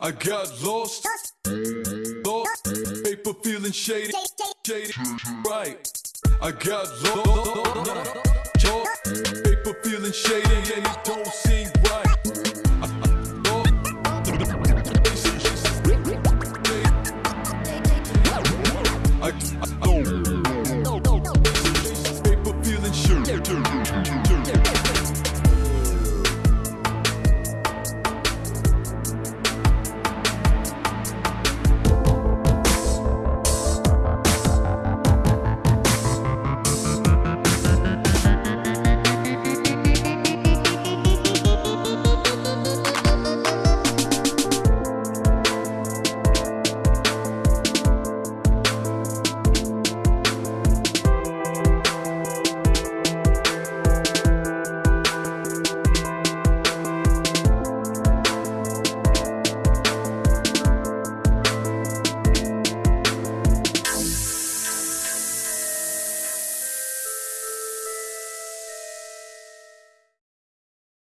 I got lost, lost, paper feeling shady, shady, right. I got lost, lost, paper feeling shady and it don't seem right. I,